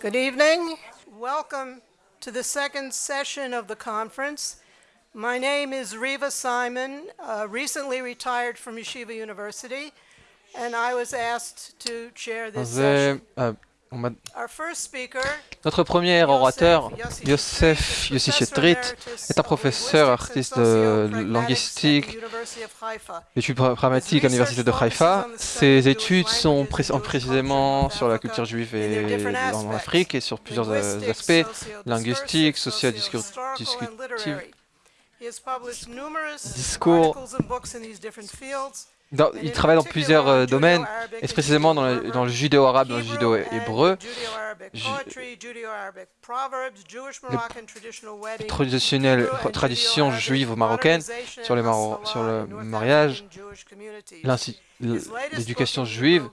Good evening. Welcome to the second session of the conference. My name is Riva Simon, uh, recently retired from Yeshiva University, and I was asked to chair this session. Uh, on m'a- Our first speaker, Notre premier orateur, Yosef Yosef Yossi Chetrit, est un professeur artiste de linguistique, d'études pra- pragmatiques à l'université de Haïfa. Ses études sont pré- sont précisément sur la culture juive et en Afrique et sur plusieurs euh, aspects, linguistiques, socio-discursives, discours. Dans- il travaille dans plusieurs euh, domaines, et précisément dans le, dans le judéo-arabe, dans le judéo-hébreu, les traditionnelles traditions juives marocaines sur, les maro- sur le mariage, l'éducation juive.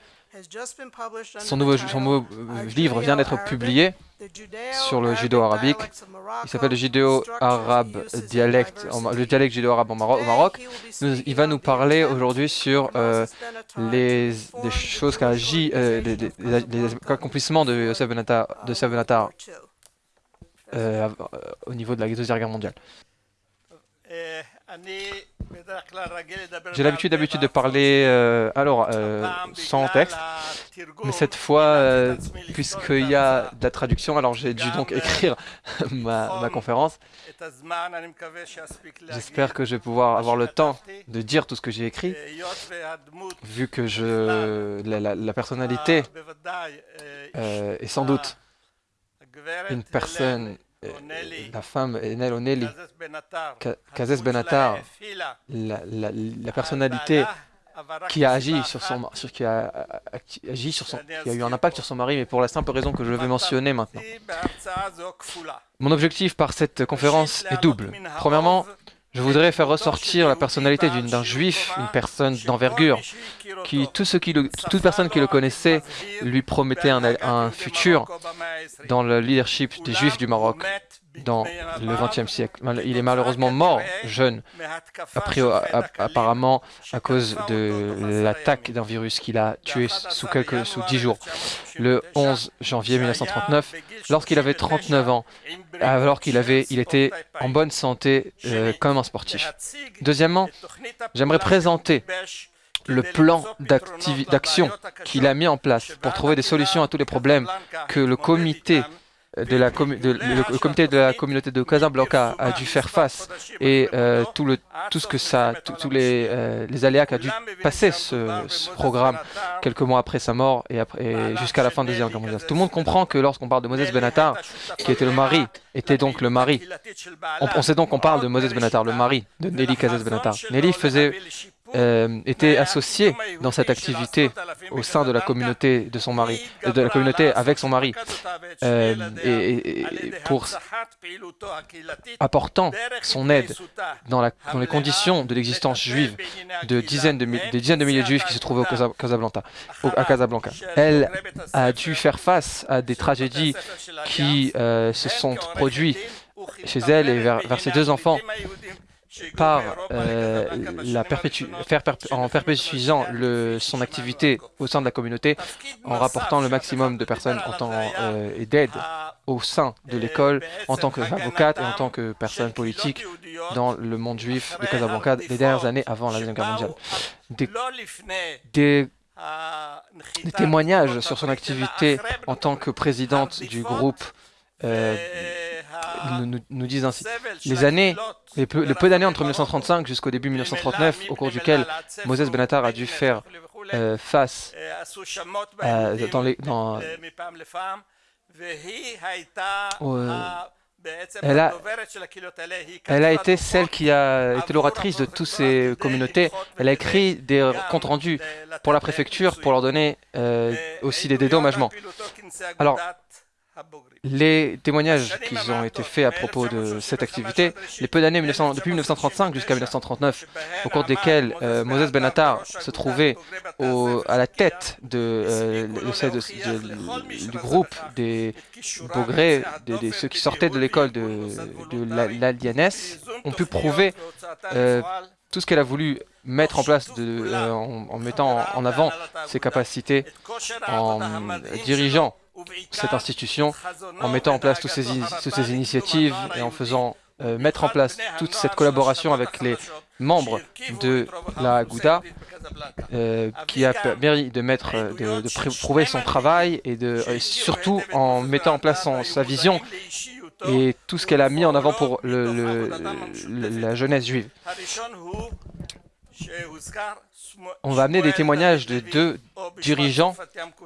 Son nouveau, son nouveau euh, livre vient d'être publié sur le judéo-arabique. Il s'appelle le judéo-arabe dialecte, le dialecte judéo-arabe au Maroc. Nous- il va nous parler aujourd'hui sur euh, les, des choses qu'a agi, euh, les, les- les- les accomplissements de Yosef Benatar, de Yosef Benatar av- euh, au niveau de la Deuxième Guerre mondiale. J'ai l'habitude d'habitude de parler euh, alors euh, sans texte, mais cette fois, euh, puisqu'il y a de la traduction, alors j'ai dû donc écrire ma, ma conférence. J'espère que je vais pouvoir avoir le temps de dire tout ce que j'ai écrit, vu que je, la, la- personnalité est sans doute une personne, la femme Enel Oneli, Ka- Kazes Benatar, la, la- la personnalité qui a agi sur son, sur, qui a, a- qui a agi sur son, qui a eu un impact sur son mari, mais pour la simple raison que je vais mentionner maintenant. Mon objectif par cette conférence est double. Premièrement, je voudrais faire ressortir la personnalité d'un juif, une personne d'envergure, qui toute personne qui le connaissait lui promettait un, un futur dans le leadership des juifs du Maroc dans le XXe siècle. Il est malheureusement mort jeune, apparemment à cause de l'attaque d'un virus qu'il a tué sous, quelques, sous 10 jours, le 11 janvier 1939, lorsqu'il avait 39 ans, alors qu'il avait, il était en bonne santé euh, comme un sportif. Deuxièmement, j'aimerais présenter le plan d'action qu'il a mis en place pour trouver des solutions à tous les problèmes que le comité de la, commu- de- le, le comité de la communauté de Casablanca a dû faire face et euh, tout, le, tout ce que ça, tous les, euh, les aléas qu'a dû passer ce, ce programme quelques mois après sa mort et, après- et jusqu'à la fin de la Deuxième Guerre mondiale. Tout le monde comprend que lorsqu'on parle de Moses Benatar, qui était le mari, était donc le mari. On, on sait donc qu'on parle de Moses Benatar, le mari de Nelly Kazes Benatar. Nelly faisait, euh, était associée dans cette activité au sein de la communauté de son mari, euh, de la communauté avec son mari, euh, et, pour apportant son aide dans, la- dans les conditions de l'existence juive de dizaines de, des dizaines de milliers de juifs qui se trouvaient au Casa- Casablanca, au- à Casablanca. Elle a dû faire face à des tragédies qui euh, se sont produites chez elle et vers, vers ses deux enfants par euh, la perpétu- faire perp- en perpétuant le- son activité au sein de la communauté, en rapportant le maximum de personnes en euh, et d'aide au sein de l'école, en tant qu'avocate et en tant que personne politique dans le monde juif de Casablanca les dernières années avant la Deuxième Guerre mondiale. Des, des- des témoignages sur son activité en tant que présidente du groupe euh, nous, disent ainsi. Les années, les peu, le peu d'années entre 1935 jusqu'au début 1939, au cours duquel Moses Benatar a dû faire euh, face dans les, dans, Euh, elle a- elle a été celle qui a été l'oratrice de toutes ces communautés. Elle a écrit des comptes rendus pour la préfecture pour leur donner aussi des dédommagements. Alors, les témoignages qui ont été faits à propos de cette activité, les peu d'années 1900 depuis 1935 jusqu'à 1939, au cours desquelles euh, Moses Benatar se trouvait à la tête de, euh, de de- de- du groupe des des, des- ceux qui sortaient de l'école de, de la- l'Allianès, ont pu prouver euh, tout ce qu'elle a voulu mettre en place de, en mettant en avant ses capacités en dirigeant cette institution en mettant en place toutes ces, initiatives et en faisant euh, mettre en place toute cette collaboration avec les membres de la Gouda euh, qui a permis de, de prouver son travail et, de, surtout en mettant en place sa vision et tout ce qu'elle a mis en avant pour la jeunesse juive. On va amener des témoignages de deux dirigeants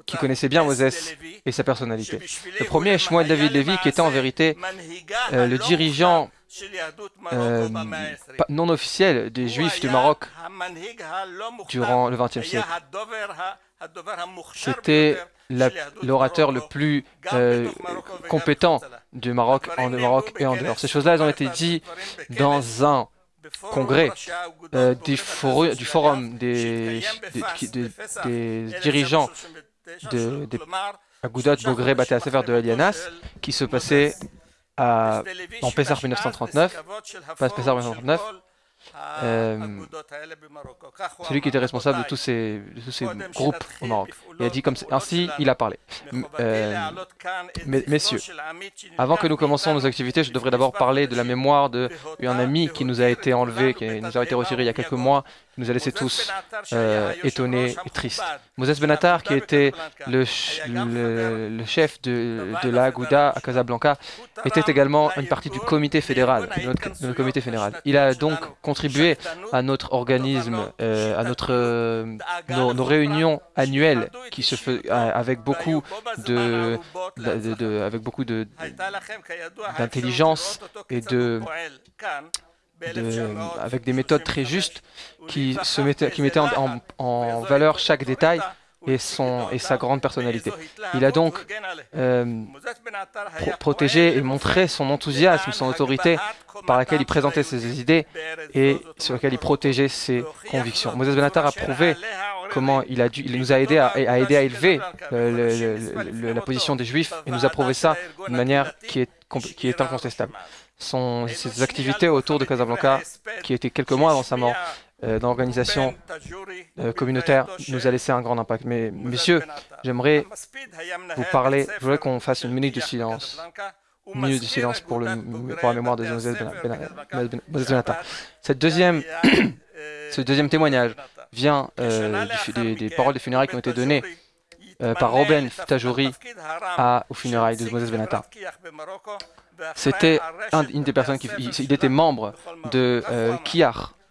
qui connaissaient bien Moses et sa personnalité. Le premier est David Levy, qui était en vérité euh, le dirigeant euh, non officiel des Juifs du Maroc durant le XXe siècle. C'était l'orateur le plus euh, compétent du Maroc en Maroc et en dehors. Ces choses-là, elles ont été dites dans un congrès euh, du, forum des, dirigeants de, des Agudat Bogré Bate Sefer de Elianas qui se passait à, en Pessar 1939, pas Pessar 1939, euh, celui qui était responsable de tous ces, groupes au Maroc. Il a dit comme ainsi, il a parlé. Euh, messieurs, avant que nous commencions nos activités, je devrais d'abord parler de la mémoire d'un ami qui nous a été enlevé, qui nous a été retiré il y a quelques mois, nous a laissé tous euh, étonnés et tristes. Moses Benatar, qui était le, le, chef de, de la Gouda à Casablanca, était également une partie du comité fédéral, de notre, comité fédéral. Il a donc contribué à notre organisme, euh, à notre, euh, nos, réunions annuelles qui se fait avec beaucoup de, de avec beaucoup de d'intelligence et de avec des méthodes très justes qui, se mettaient, qui mettaient en, valeur chaque détail et, son, et sa grande personnalité. Il a donc euh, protégé et montré son enthousiasme, son autorité par laquelle il présentait ses idées et sur laquelle il protégeait ses convictions. Moses Benatar a prouvé comment il, a dû, il nous a aidé à, à aider à élever euh, la position des Juifs et nous a prouvé ça d'une manière qui est, qui est incontestable son, ses activités autour de Casablanca, qui était quelques mois avant sa mort, euh, dans l'organisation euh, communautaire, nous a laissé un grand impact. Mais messieurs, j'aimerais vous parler, je voudrais qu'on fasse une minute de silence, une minute de silence pour, le, pour la mémoire de Moses Benata. Cette deuxième, ce deuxième témoignage vient euh, des, des, paroles des funérailles qui ont été données euh, par Robin Tajouri à, aux funérailles de Moses Benata. C'était une des personnes qui il, était membre de euh,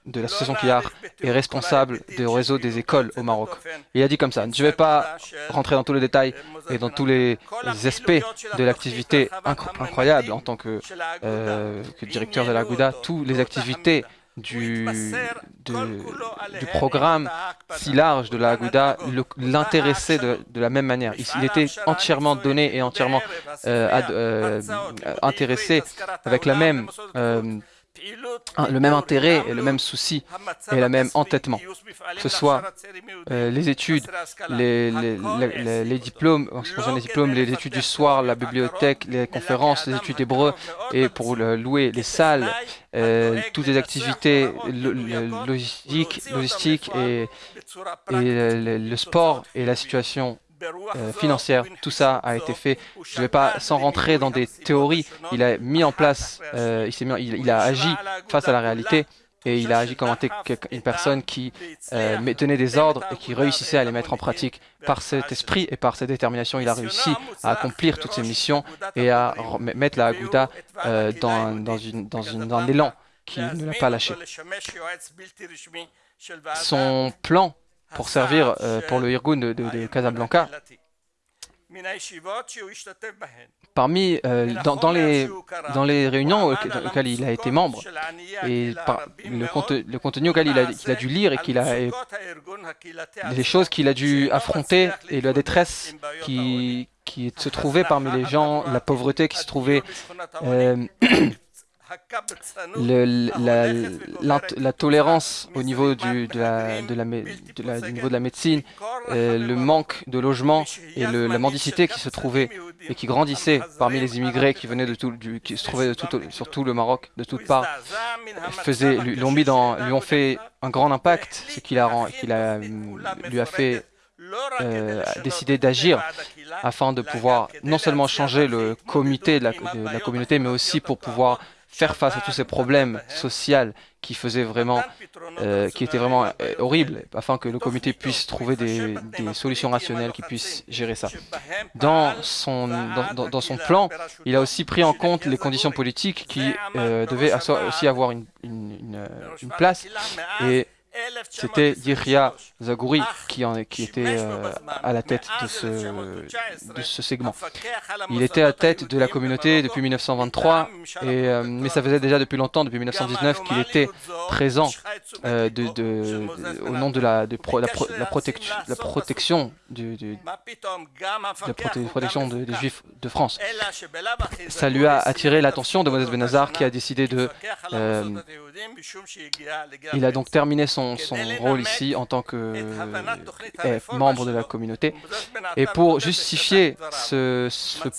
de l'association Kiar, et responsable du réseau des écoles au Maroc. Il a dit comme ça, je ne vais pas rentrer dans tous les détails et dans tous les aspects de l'activité incroyable en tant que, euh, que directeur de la Gouda, toutes les activités du, du programme si large de la Aguda l'intéressait de, de, la même manière. Il, était entièrement donné et entièrement euh, euh, intéressé avec la même le même intérêt et le même souci et le même entêtement, que ce soit euh, les études, les, les, les, diplômes, en ce qui concerne les diplômes, les études du soir, la bibliothèque, les conférences, les études hébreux, et pour louer les salles, euh, toutes les activités logistiques, logistiques et, et le sport et la situation euh, financière. Tout ça a été fait. Je ne vais pas sans rentrer dans des théories. Il a mis en place, euh, il, il, a agi face à la réalité et il a agi comme une personne qui euh, tenait des ordres et qui réussissait à les mettre en pratique. Par cet esprit et par cette détermination, il a réussi à accomplir toutes ses missions et à mettre la Agouda dans, dans, une, dans, une, dans un élan qui ne l'a pas lâché. Son plan pour servir euh, pour le Irgun de, Casablanca. Parmi, euh, dans, les, dans les réunions auxquelles il a été membre, et le, contenu auquel il a, a, dû lire et qu'il a, les choses qu'il a dû affronter et la détresse qui, qui se trouvait parmi les gens, la pauvreté qui se trouvait euh, la, tolérance au niveau du, de la, de la, niveau de la médecine, euh, le manque de logement et la mendicité qui se trouvait et qui grandissait parmi les immigrés qui venaient de tout, du, qui se trouvaient de tout, sur tout le Maroc, de toutes parts, lui, lui ont fait un grand impact, ce qui lui a fait a décidé d'agir afin de pouvoir non seulement changer le comité de la communauté, mais aussi pour pouvoir faire face à tous ces problèmes sociaux qui faisaient vraiment, euh, qui étaient vraiment euh, horribles, afin que le comité puisse trouver des, solutions rationnelles qui puissent gérer ça. Dans son, dans, son plan, il a aussi pris en compte les conditions politiques qui euh, devaient aussi avoir une, une, une place et c'était Yihya Zagouri qui, était euh, à la tête de ce, segment. Il était à la tête de la communauté depuis 1923, et, euh, mais ça faisait déjà depuis longtemps, depuis 1919, qu'il était présent euh, au nom de la, protection du, la protection des Juifs de France. Ça lui a attiré l'attention de Moses Benazar qui a décidé de... il a donc terminé son son, rôle ici en tant que membre de la communauté. Et pour justifier ce,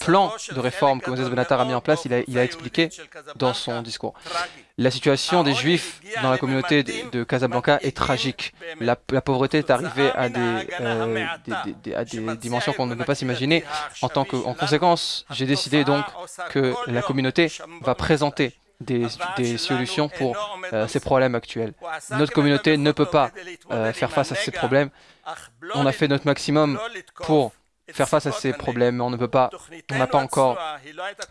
plan de réforme que Moses Benatar a mis en place, il a, il a expliqué dans son discours. La situation des Juifs dans la communauté de, Casablanca est tragique. La, pauvreté est arrivée à des, euh, à des dimensions qu'on ne peut pas s'imaginer. En, tant que, en conséquence, j'ai décidé donc que la communauté va présenter des, solutions pour euh, ces problèmes actuels. Notre communauté ne peut pas euh, faire face à ces problèmes. On a fait notre maximum pour faire face à ces problèmes, mais on ne peut pas, on n'a pas encore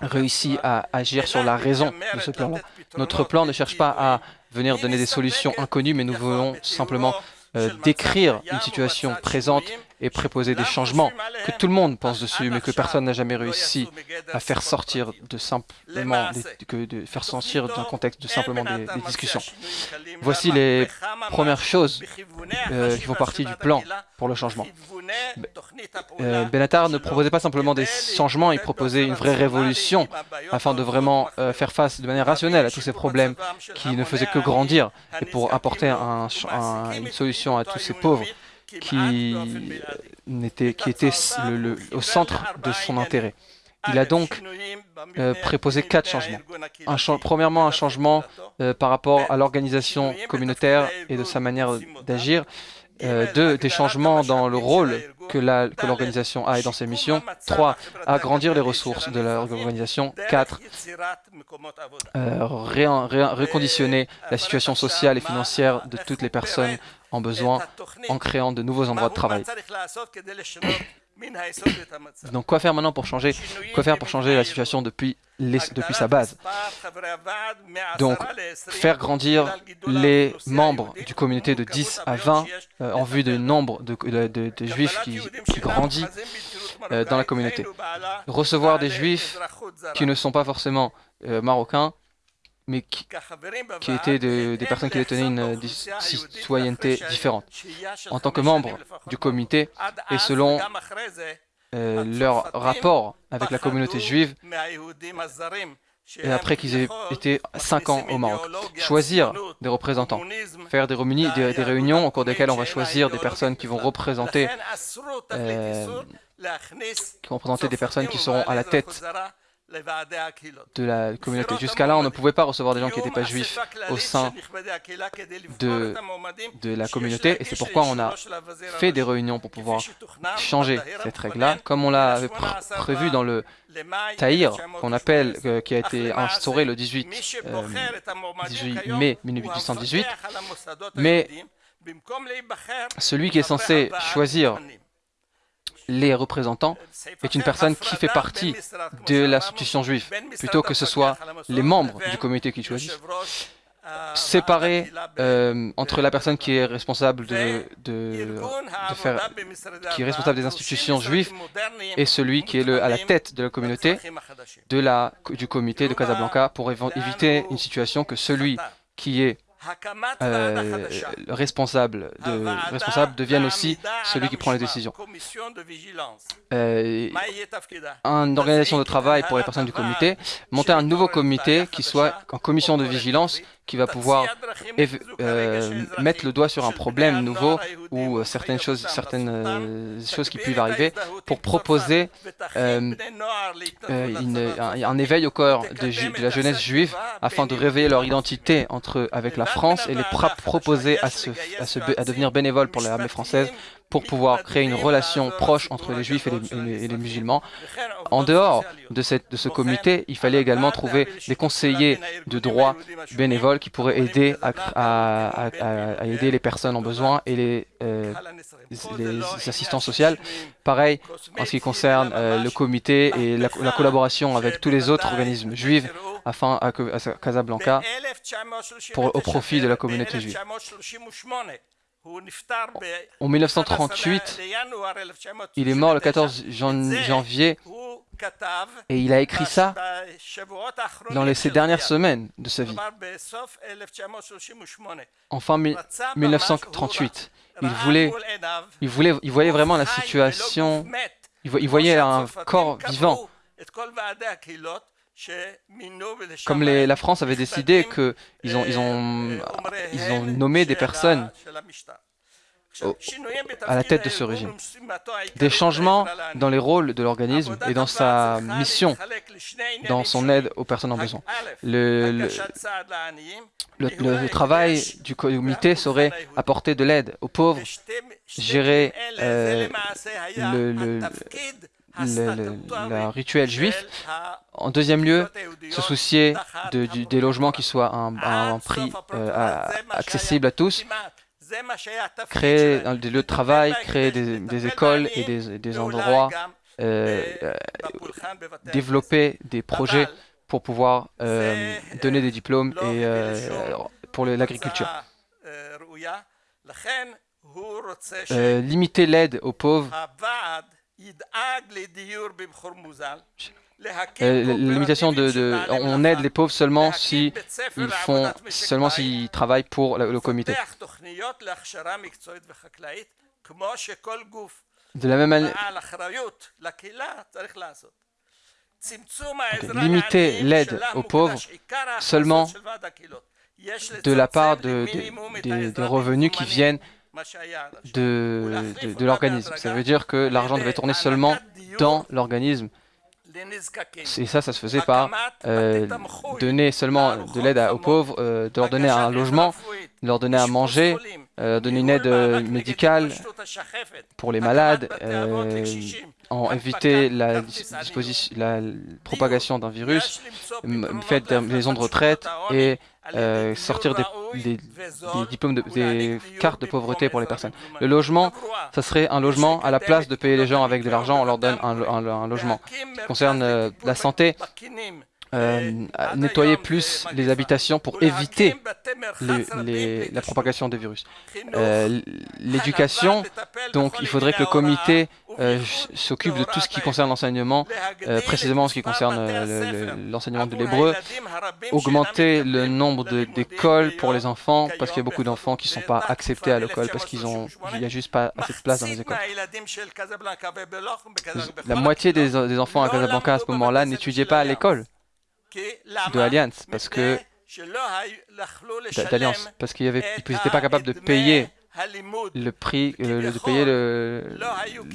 réussi à agir sur la raison de ce plan-là. Notre plan ne cherche pas à venir donner des solutions inconnues, mais nous voulons simplement euh, décrire une situation présente et préposer des changements que tout le monde pense dessus, mais que personne n'a jamais réussi à faire sortir de simplement que de faire sortir d'un contexte de simplement des, discussions. Voici les premières choses euh, qui font partie du plan pour le changement. Euh, Benatar ne proposait pas simplement des changements, il proposait une vraie révolution afin de vraiment faire face de manière rationnelle à tous ces problèmes qui ne faisaient que grandir et pour apporter une solution à tous ces pauvres qui, le, au centre de son intérêt. Il a donc euh, préposé quatre changements. Un premièrement, un changement euh, par rapport à l'organisation communautaire et de sa manière d'agir. Euh, deux, des changements dans le rôle que l'organisation a et dans ses missions. Trois, agrandir les ressources de l'organisation. Quatre, euh, reconditionner la situation sociale et financière de toutes les personnes en besoin en créant de nouveaux endroits de travail. Donc quoi faire maintenant pour changer Quoi faire pour changer la situation depuis, depuis sa base Donc faire grandir les membres du communauté de 10 à 20 euh, en vue du nombre de, de, juifs qui, qui grandit euh, dans la communauté. Recevoir des juifs qui ne sont pas forcément euh, marocains mais qui, étaient des personnes qui détenaient une citoyenneté différente. En tant que membres du comité et selon euh, leur rapport avec la communauté juive, et après qu'ils aient été cinq ans au Maroc. Choisir des représentants, faire des, des, des, réunions au cours desquelles on va choisir des personnes qui vont représenter, euh, qui vont représenter des personnes qui seront à la tête de la communauté. Jusqu'à là, on ne pouvait pas recevoir des gens qui n'étaient pas juifs au sein de, de la communauté, et c'est pourquoi on a fait des réunions pour pouvoir changer cette règle-là, comme on l'avait prévu dans le Tahir, qu'on appelle, euh, qui a été instauré le 18, 18 euh, mai 1818, mais celui qui est censé choisir les représentants est une personne qui fait partie de l'institution juive, plutôt que ce soit les membres du comité qui choisissent. Séparer euh, entre la personne qui est responsable de, faire, responsable des institutions juives et celui qui est à la tête de la communauté du comité de Casablanca pour éviter une situation que celui qui est euh, responsable, de, responsable devienne aussi celui qui prend les décisions. Euh, une organisation de travail pour les personnes du comité, monter un nouveau comité qui soit en commission de vigilance qui va pouvoir euh, mettre le doigt sur un problème nouveau ou certaines choses, certaines choses qui peuvent arriver pour proposer un, éveil au corps de, la jeunesse juive afin de réveiller leur identité entre avec la, France et les proposer à, se, à, devenir bénévoles pour l'armée française pour pouvoir créer une relation proche entre les juifs et les, musulmans. En dehors de, cette, de, ce comité, il fallait également trouver des conseillers de droit bénévoles qui pourraient aider à, aider les personnes en besoin et les, euh, les assistants sociaux. Pareil en ce qui concerne euh, le comité et la, collaboration avec tous les autres organismes juifs afin à, Casablanca pour, au profit de la communauté juive. En 1938, il est mort le 14 janvier. et il a écrit ça dans les, ces dernières semaines de sa vie. En fin 1938, il voulait, il voulait, il voyait vraiment la situation, il voyait un corps vivant comme la France avait décidé qu'ils ont, ils ont, nommé des personnes à la tête de ce régime. Des changements dans les rôles de l'organisme et dans sa mission, dans son aide aux personnes en besoin. Le, le, travail du comité serait apporter de l'aide aux pauvres, gérer euh, le, le, rituel juif. En deuxième lieu, se soucier de, des logements qui soient à un, prix euh, accessible à tous. Créer des lieux de travail, créer des, écoles et des, endroits, euh, euh, développer des projets pour pouvoir donner des diplômes et pour l'agriculture. limiter l'aide aux pauvres euh, limitation de, on aide les pauvres seulement si ils font seulement s'ils travaillent pour le, comité. De la même manière, limiter l'aide aux pauvres seulement de la part de, des revenus qui viennent de, de, l'organisme. Ça veut dire que l'argent devait tourner seulement dans l'organisme. Et ça, ça se faisait par euh, donner seulement de l'aide aux pauvres, euh, de leur donner un logement, leur donner à manger, euh, donner une aide médicale pour les malades, en éviter la propagation d'un virus, faire des maisons de retraite et euh, sortir des, des, diplômes, de, des cartes de pauvreté pour les personnes. Le logement, ça serait un logement à la place de payer les gens avec de l'argent, on leur donne un, un, logement. Ce qui concerne euh, la santé, euh, nettoyer plus les habitations pour éviter la propagation des virus. Euh, l'éducation, donc il faudrait que le comité euh, s'occupe de tout ce qui concerne l'enseignement, précisément ce qui concerne l'enseignement de l'hébreu, augmenter le nombre d'écoles pour les enfants, parce qu'il y a beaucoup d'enfants qui ne sont pas acceptés à l'école, parce qu'il n'y a juste pas assez de place dans les écoles. La moitié des, des enfants à Casablanca à ce moment-là n'étudiaient pas à l'école de Alliance parce que d'Alliance parce qu'ils n'étaient pas capables de payer le prix euh, de payer le,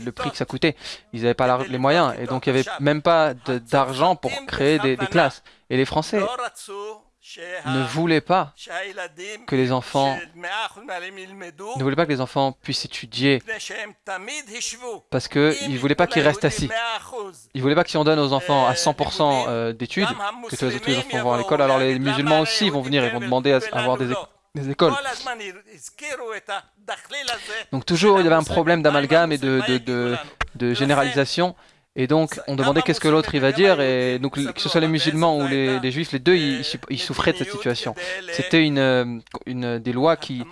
le, prix que ça coûtait. Ils n'avaient pas les moyens et donc il n'y avait même pas d'argent pour créer des, des, classes. Et les Français ne voulaient pas que les enfants ne voulaient pas que les enfants puissent étudier parce qu'ils ne voulaient pas qu'ils restent assis. Ils ne voulaient pas que si on donne aux enfants à 100% euh, d'études, que tous les enfants vont à l'école, alors les musulmans aussi vont venir et vont demander à avoir des, écoles. Donc toujours il y avait un problème d'amalgame et de généralisation. Et donc, on demandait qu'est-ce que l'autre il va dire, et donc que ce soit les musulmans ou les, juifs, les deux, ils, souffraient de cette situation. C'était une, euh, une des lois qui...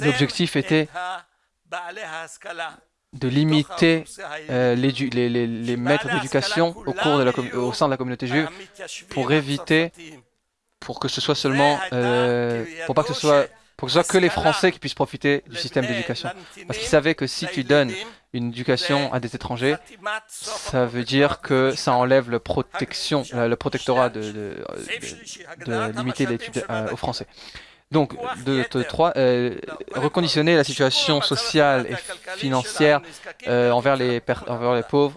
L'objectif était de limiter euh, les, les, les, maîtres d'éducation au, cours de la, au sein de la communauté juive pour éviter, pour que ce soit seulement, euh, pour pas que ce soit pour que ce soit que les Français qui puissent profiter du système d'éducation. Parce qu'ils savaient que si tu donnes une éducation à des étrangers, ça veut dire que ça enlève le, protection, le protectorat de, de, limiter l'étude euh, aux Français. Donc, de, trois, euh, reconditionner la situation sociale et financière euh, envers, les pauvres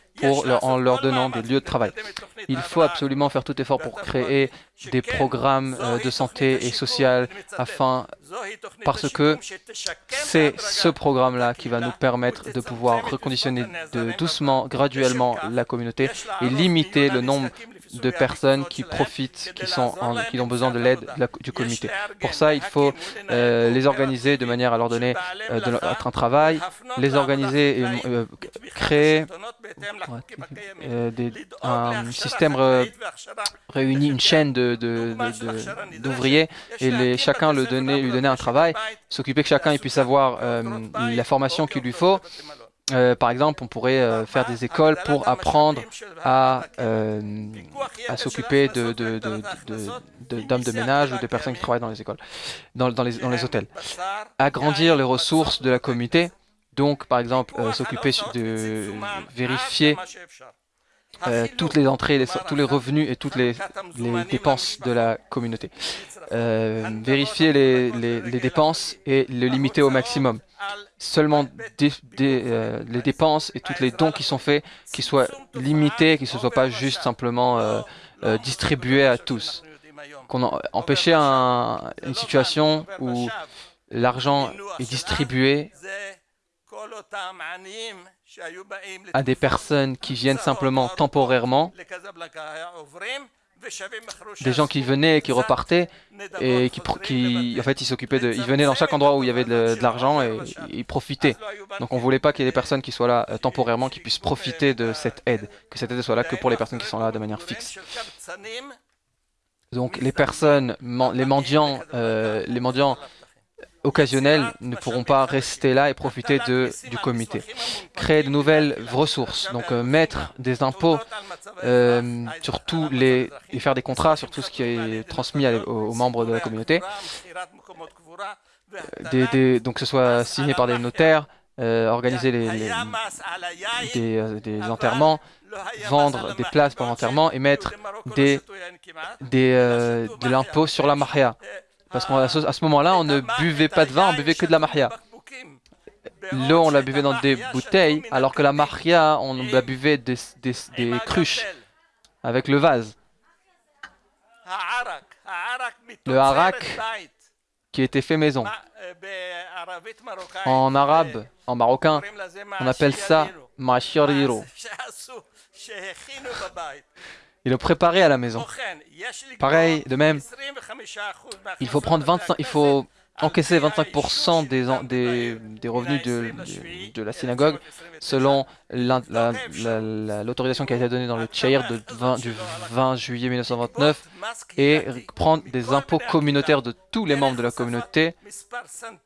en leur donnant des lieux de travail. Il faut absolument faire tout effort pour créer des programmes euh, de santé et social afin, parce que c'est ce programme-là qui va nous permettre de pouvoir reconditionner de, doucement, graduellement la communauté et limiter le nombre de personnes qui profitent, qui, sont qui ont besoin de l'aide du comité. Pour ça, il faut euh, les organiser de manière à leur donner euh, un travail, les organiser et euh, créer des, un système réuni, une chaîne d'ouvriers de, et les, chacun le donner, lui donner un travail, s'occuper que chacun puisse avoir la formation qu'il lui faut euh, par exemple, on pourrait euh, faire des écoles pour apprendre à, euh, à s'occuper de, de, d'hommes de, ménage ou de personnes qui travaillent dans les écoles, dans, dans, les, dans les hôtels. Agrandir les ressources de la communauté, donc par exemple s'occuper de vérifier toutes les entrées, tous les revenus et toutes les, les dépenses de la communauté. vérifier les, les, les dépenses et le limiter au maximum seulement euh, les dépenses et tous les dons qui sont faits, qui soient limités, qui ne soient pas juste simplement euh, euh, distribués à tous. Empêcher une situation où l'argent est distribué à des personnes qui viennent simplement temporairement des gens qui venaient et qui repartaient et qui, qui en fait, ils s'occupaient de, ils venaient dans chaque endroit où il y avait de, l'argent et ils profitaient. Donc on voulait pas qu'il y ait des personnes qui soient là euh, temporairement, qui puissent profiter de cette aide, que cette aide soit là que pour les personnes qui sont là de manière fixe. Donc les personnes, les mendiants, euh, les mendiants occasionnels ne pourront pas rester là et profiter de, du comité. Créer de nouvelles ressources, donc euh, mettre des impôts euh, sur tous les et faire des contrats sur tout ce qui est transmis aux, membres de la communauté. Euh, des, donc que ce soit signé par des notaires, organiser les, des, enterrements, vendre des places pour l'enterrement et mettre des, des, de l'impôt sur la mahia. Parce qu'à ce, moment-là, on ne buvait pas de vin, on buvait que de la mahia. L'eau, on la buvait dans des bouteilles, alors que la mahia, on la buvait des, des, cruches avec le vase. Le harak qui était fait maison. En arabe, en marocain, on appelle ça mashiriro. Il le préparer à la maison. Pareil, de même, il faut prendre 25, il faut encaisser 25% des, des, des, revenus de, de, la synagogue selon l'autorisation qui a été donnée dans le Tchaïr du 20 juillet 1929 et prendre des impôts communautaires de tous les membres de la communauté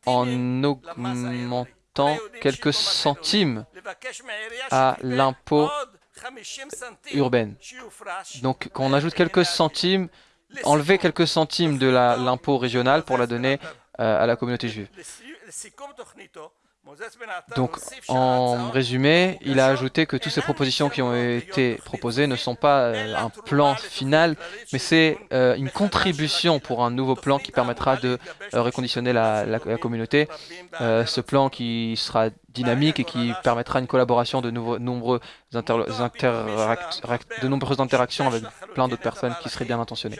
en augmentant quelques centimes à l'impôt urbaine. Donc quand on ajoute quelques centimes, enlever quelques centimes de l'impôt régional pour la donner euh, à la communauté juive. Donc, en résumé, il a ajouté que toutes ces propositions qui ont été proposées ne sont pas euh, un plan final, mais c'est euh, une contribution pour un nouveau plan qui permettra de reconditionner la, communauté. ce plan qui sera dynamique et qui permettra une collaboration de nombreuses interactions avec plein d'autres personnes qui seraient bien intentionnées.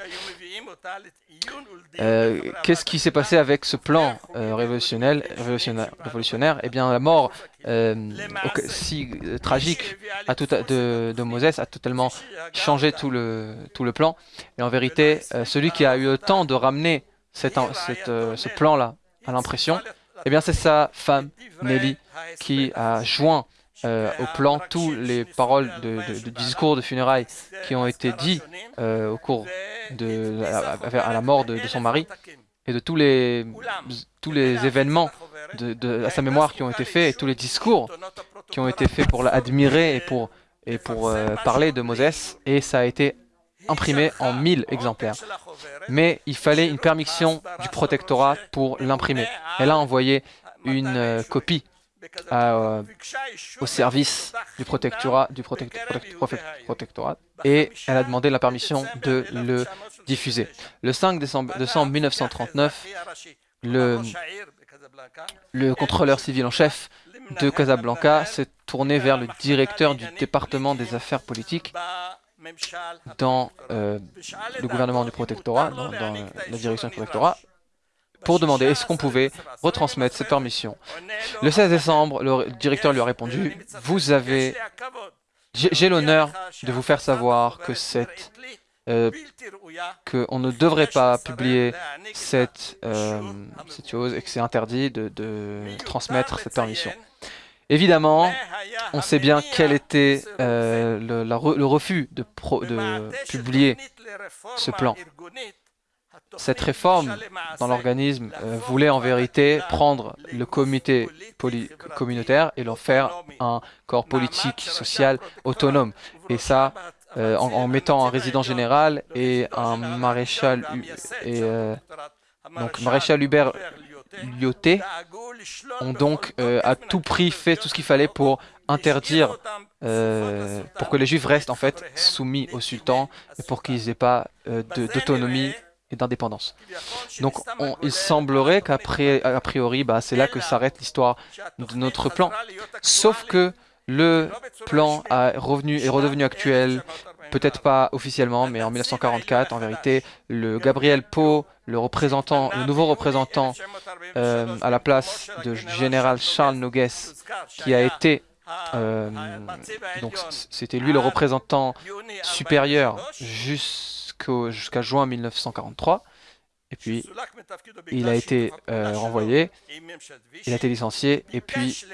Euh, qu'est-ce qui s'est passé avec ce plan euh, révolutionnaire, Eh bien, la mort euh, si tragique à tout, de, de Moses a totalement changé tout le, tout le plan. Et en vérité, celui qui a eu le temps de ramener ce plan-là à l'impression, eh bien, c'est sa femme, Nelly, qui a joint euh, au plan tous les paroles de, discours de funérailles qui ont été dits euh, au cours de à, la mort de, son mari et de tous les tous les événements à sa mémoire qui ont été faits et tous les discours qui ont été faits pour l'admirer et pour et pour euh, parler de Moses et ça a été imprimé en 1000 exemplaires. Mais il fallait une permission du protectorat pour l'imprimer. Elle a envoyé une copie au service du protectorat, du protectorat. et elle a demandé la permission de le diffuser. Le 5 décembre, décembre 1939, le, le contrôleur civil en chef de Casablanca s'est tourné vers le directeur du département des affaires politiques dans euh, le gouvernement du protectorat, dans, la direction du protectorat, pour demander est-ce qu'on pouvait retransmettre cette permission. Le 16 décembre, le directeur lui a répondu « Vous avez... J'ai l'honneur de vous faire savoir que cette euh, qu'on ne devrait pas publier cette, euh, cette chose et que c'est interdit de, transmettre cette permission. Évidemment, on sait bien quel était euh, le, refus de, de publier ce plan. Cette réforme dans l'organisme euh, voulait en vérité prendre le comité communautaire et leur faire un corps politique, social, autonome. Et ça, euh, en, mettant un résident général et un maréchal et euh, donc maréchal Hubert Lyoté ont donc euh, à tout prix fait tout ce qu'il fallait pour interdire, pour que les juifs restent en fait soumis au sultan et pour qu'ils n'aient pas d'autonomie et d'indépendance. Donc il semblerait qu'a priori, bah, c'est là que s'arrête l'histoire de notre plan. Sauf que le plan revenu, est redevenu actuel, peut-être pas officiellement, mais en 1944, en vérité, le Gabriel Poe, le représentant, le nouveau représentant euh, à la place de général Charles Nogues, qui a été euh, donc c'était lui le représentant supérieur jusqu'à juin 1943. Et puis, il a été euh, renvoyé, il a été licencié, et puis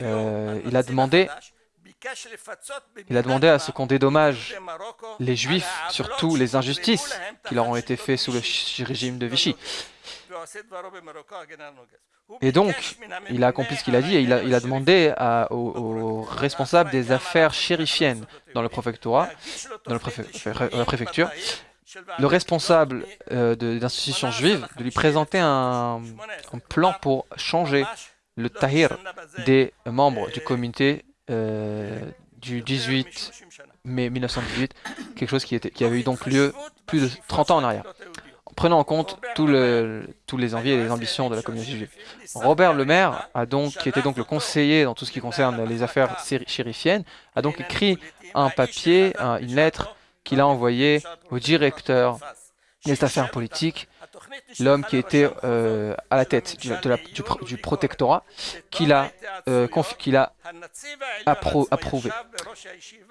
euh, il a demandé il a demandé à ce qu'on dédommage les Juifs, surtout les injustices qui leur ont été faites sous le régime de Vichy. Et donc, il a accompli ce qu'il a dit et il a, demandé aux, responsables des affaires chérifiennes dans le préfectorat, dans la préfecture, le responsable euh, d'institutions juives de lui présenter un, plan pour changer le tahir des membres du comité euh, du 18 mai 1918, quelque chose qui, qui avait eu donc lieu plus de 30 ans en arrière, prenant en compte le, tous les envies et les ambitions de la communauté juive. Robert Lemaire, a donc, qui était donc le conseiller dans tout ce qui concerne les affaires chérifiennes, a donc écrit un papier, une lettre qu'il a envoyé au directeur des affaires politiques, l'homme qui était euh, à la tête du, du, protectorat, qu'il a, euh, a approuvé.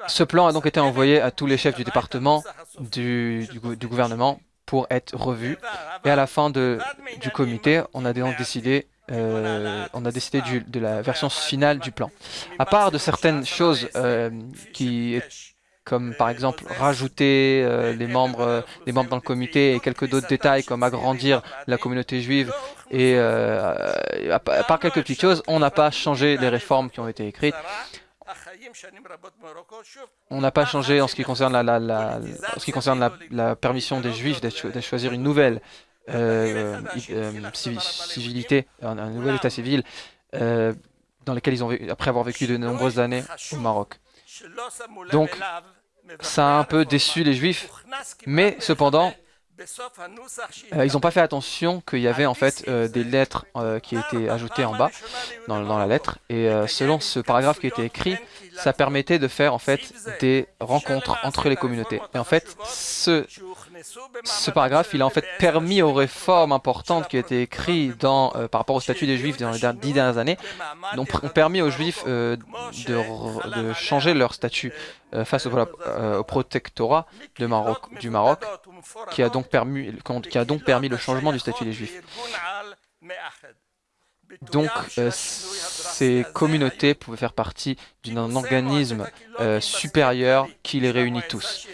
Ce plan a donc été envoyé à tous les chefs du département du, gouvernement pour être revu. Et à la fin de, du comité, on a donc décidé euh, on a décidé de la version finale du plan. À part de certaines choses qui comme par exemple rajouter euh, les, membres, euh, les membres dans le comité et quelques d'autres détails comme agrandir la communauté juive et euh, à, part quelques petites choses, on n'a pas changé les réformes qui ont été écrites. On n'a pas changé en ce qui concerne la, la, ce qui concerne la, permission des juifs de choisir une nouvelle civilité, un, un, nouvel état civil dans lequel ils ont après avoir vécu de nombreuses années au Maroc. Donc, ça a un peu déçu les Juifs, mais cependant, euh, ils n'ont pas fait attention qu'il y avait en fait euh, des lettres euh, qui étaient ajoutées en bas dans, dans la lettre. et selon ce paragraphe qui était écrit ça permettait de faire en fait des rencontres entre les communautés. et en fait ce, ce paragraphe il a en fait permis aux réformes importantes qui étaient écrites dans, par rapport au statut des juifs dans les dix dernières années ont permis aux juifs de, de, changer leur statut face au, protectorat du Maroc qui a donc permis le changement du statut des Juifs. Donc, euh, ces communautés pouvaient faire partie d'un organisme euh, supérieur qui les réunit tous.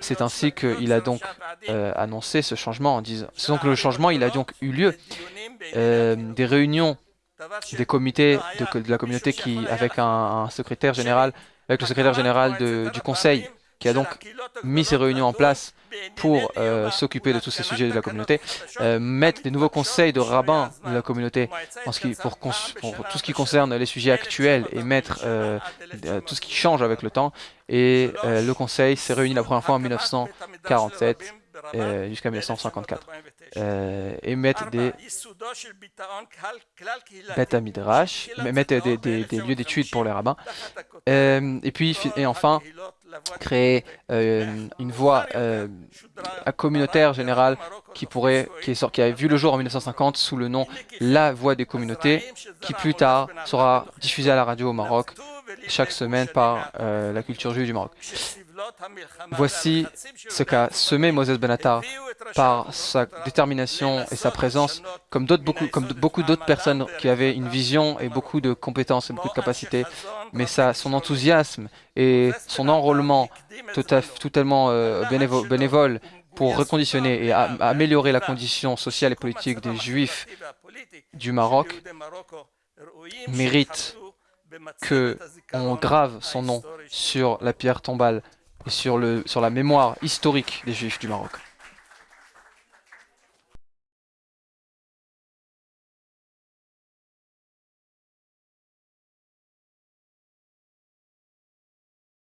C'est ainsi qu'il a donc euh, annoncé ce changement en disant... C'est donc le changement, il a donc eu lieu. des réunions des comités de, la communauté qui, avec un, secrétaire général, avec le secrétaire général du conseil, qui a donc mis ces réunions en place pour euh, s'occuper de tous ces sujets de la communauté, euh, mettre des nouveaux conseils de rabbins de la communauté pour, tout ce qui concerne les sujets actuels et mettre euh, tout ce qui change avec le temps. Et le conseil s'est réuni la première fois en 1947 jusqu'à 1954 et mettre des bêta midrash, mettre des, des, des lieux d'études pour les rabbins. et puis, et enfin, créer euh, une voie euh, communautaire générale qui pourrait, qui, est, qui a vu le jour en 1950 sous le nom La Voix des communautés, qui plus tard sera diffusée à la radio au Maroc chaque semaine par euh, la culture juive du Maroc. Voici ce qu'a semé Moses Benatar par sa détermination et sa présence, comme, beaucoup, d'autres personnes qui avaient une vision et beaucoup de compétences et beaucoup de capacités, mais son enthousiasme et son enrôlement totalement euh, bénévole, pour reconditionner et améliorer la condition sociale et politique des Juifs du Maroc mérite que on grave son nom sur la pierre tombale et sur, le, sur la mémoire historique des Juifs du Maroc.